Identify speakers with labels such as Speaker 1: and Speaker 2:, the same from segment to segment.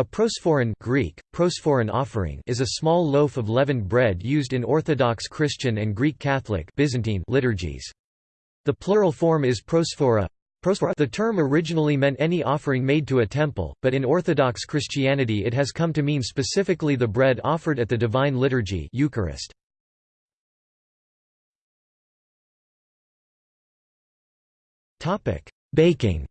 Speaker 1: A prosphoron Greek, prosphoron offering is a small loaf of leavened bread used in Orthodox Christian and Greek Catholic Byzantine liturgies. The plural form is prosphora. The term originally meant any offering made to a temple, but in Orthodox Christianity it has come to mean specifically the bread offered at the Divine Liturgy Eucharist. Baking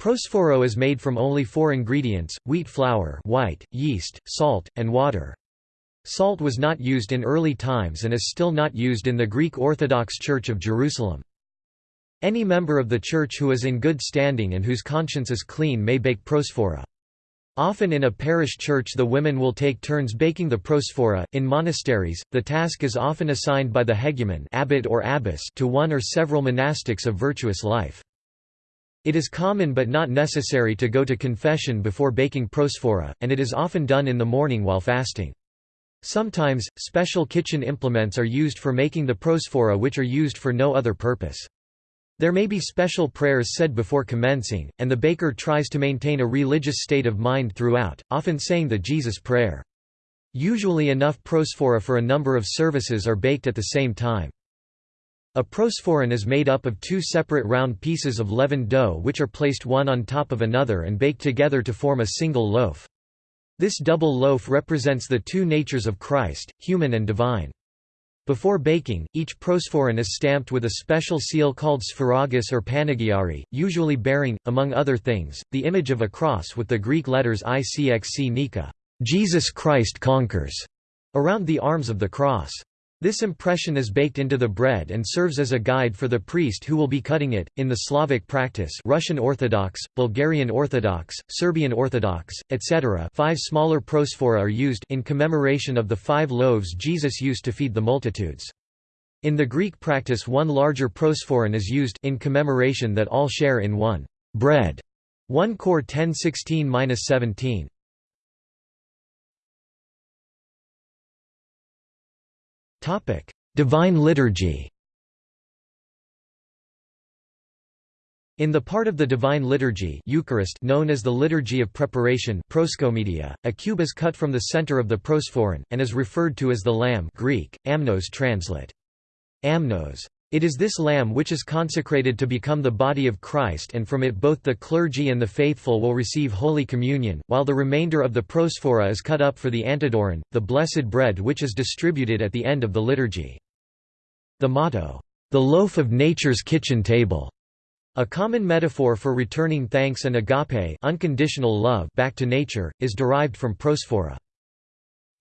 Speaker 1: Prosphora is made from only four ingredients, wheat flour white, yeast, salt, and water. Salt was not used in early times and is still not used in the Greek Orthodox Church of Jerusalem. Any member of the church who is in good standing and whose conscience is clean may bake prosphora. Often in a parish church the women will take turns baking the prosphora. In monasteries, the task is often assigned by the hegumen abbot or abbess to one or several monastics of virtuous life. It is common but not necessary to go to confession before baking prosphora, and it is often done in the morning while fasting. Sometimes, special kitchen implements are used for making the prosphora which are used for no other purpose. There may be special prayers said before commencing, and the baker tries to maintain a religious state of mind throughout, often saying the Jesus prayer. Usually enough prosphora for a number of services are baked at the same time. A prosphoron is made up of two separate round pieces of leavened dough which are placed one on top of another and baked together to form a single loaf. This double loaf represents the two natures of Christ, human and divine. Before baking, each prosphoron is stamped with a special seal called sphragis or panagiari, usually bearing, among other things, the image of a cross with the Greek letters ICXC Nika Jesus Christ conquers, around the arms of the cross. This impression is baked into the bread and serves as a guide for the priest who will be cutting it. In the Slavic practice, Russian Orthodox, Bulgarian Orthodox, Serbian Orthodox, etc., five smaller prosphora are used in commemoration of the five loaves Jesus used to feed the multitudes. In the Greek practice, one larger prosphoron is used in commemoration that all share in one bread. 1 Cor 10:16-17. Divine Liturgy. In the part of the Divine Liturgy Eucharist known as the Liturgy of Preparation proskomedia, a cube is cut from the center of the prosphoron, and is referred to as the Lamb Greek, amnos translate. Amnos. It is this lamb which is consecrated to become the body of Christ and from it both the clergy and the faithful will receive Holy Communion, while the remainder of the prosphora is cut up for the antidoron, the blessed bread which is distributed at the end of the liturgy. The motto, "'The loaf of nature's kitchen table' a common metaphor for returning thanks and agape unconditional love back to nature, is derived from prosphora.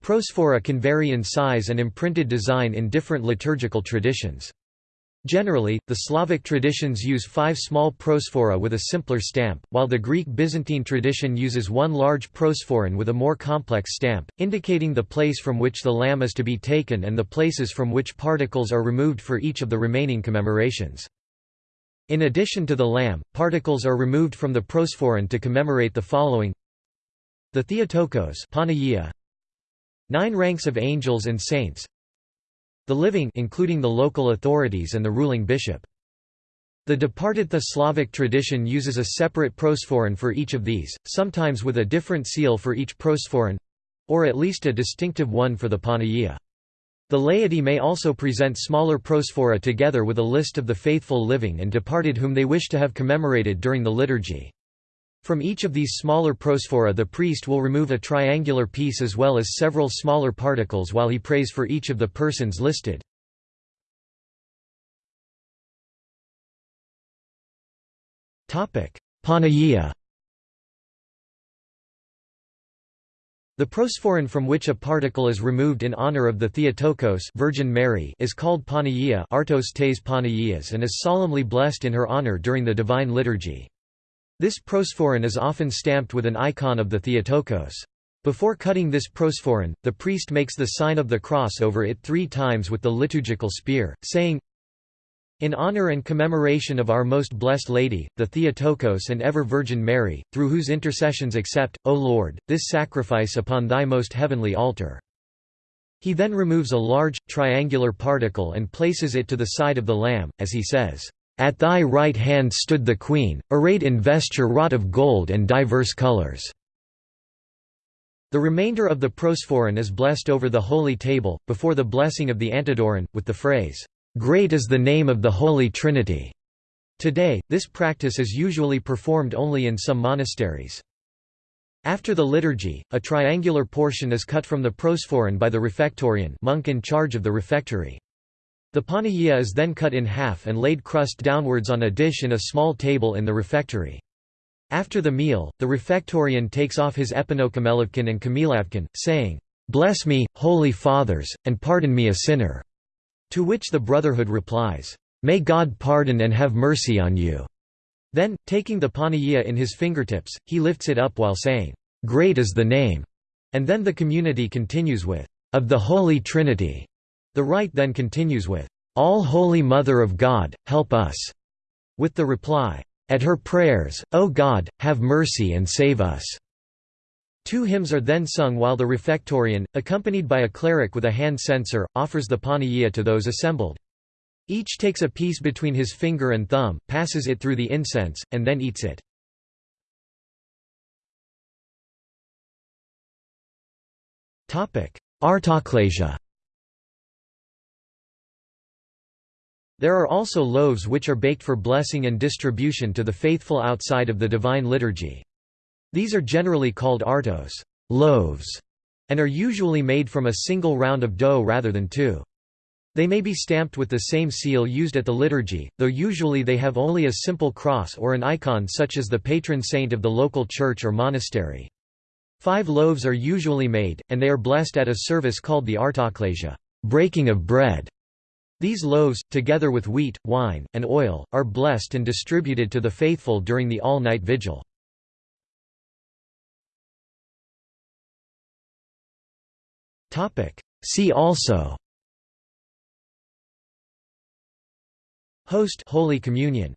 Speaker 1: Prosphora can vary in size and imprinted design in different liturgical traditions. Generally, the Slavic traditions use five small prosphora with a simpler stamp, while the Greek-Byzantine tradition uses one large prosphoron with a more complex stamp, indicating the place from which the lamb is to be taken and the places from which particles are removed for each of the remaining commemorations. In addition to the lamb, particles are removed from the prosphoron to commemorate the following. The Theotokos Nine ranks of angels and saints the living including the local authorities and the ruling bishop. The departed the Slavic tradition uses a separate prosphoron for each of these, sometimes with a different seal for each prosphoron—or at least a distinctive one for the Panagia. The laity may also present smaller prosphora together with a list of the faithful living and departed whom they wish to have commemorated during the liturgy. From each of these smaller prosphora the priest will remove a triangular piece as well as several smaller particles while he prays for each of the persons listed. Panagia The prosphoron from which a particle is removed in honor of the Theotokos Virgin Mary is called Panagia and is solemnly blessed in her honor during the Divine Liturgy. This prosphoron is often stamped with an icon of the Theotokos. Before cutting this prosphoron, the priest makes the sign of the cross over it three times with the liturgical spear, saying, in honor and commemoration of our most blessed Lady, the Theotokos and ever Virgin Mary, through whose intercessions accept, O Lord, this sacrifice upon thy most heavenly altar." He then removes a large, triangular particle and places it to the side of the lamb, as he says, At thy right hand stood the queen, arrayed in vesture wrought of gold and diverse colors." The remainder of the prosphoron is blessed over the holy table, before the blessing of the antidoron, with the phrase, "'Great is the name of the Holy Trinity'". Today, this practice is usually performed only in some monasteries. After the liturgy, a triangular portion is cut from the prosphoron by the refectorian monk in charge of the refectory. The panagia is then cut in half and laid crust downwards on a dish in a small table in the refectory. After the meal, the refectorian takes off his epanokamelavkion and kamilavkion, saying, "'Bless me, holy fathers, and pardon me a sinner'", to which the Brotherhood replies, "'May God pardon and have mercy on you'". Then, taking the panagia in his fingertips, he lifts it up while saying, "'Great is the name'", and then the community continues with, "'Of the Holy Trinity'". The rite then continues with, "'All Holy Mother of God, help us'", with the reply, at her prayers, O God, have mercy and save us." Two hymns are then sung while the refectorian, accompanied by a cleric with a hand censer, offers the panagia to those assembled. Each takes a piece between his finger and thumb, passes it through the incense, and then eats it. Artochlasia There are also loaves which are baked for blessing and distribution to the faithful outside of the Divine Liturgy. These are generally called artos loaves", and are usually made from a single round of dough rather than two. They may be stamped with the same seal used at the liturgy, though usually they have only a simple cross or an icon such as the patron saint of the local church or monastery. Five loaves are usually made, and they are blessed at a service called the artochlasia breaking of bread", these loaves, together with wheat, wine, and oil, are blessed and distributed to the faithful during the all-night vigil. See also. Host Holy Communion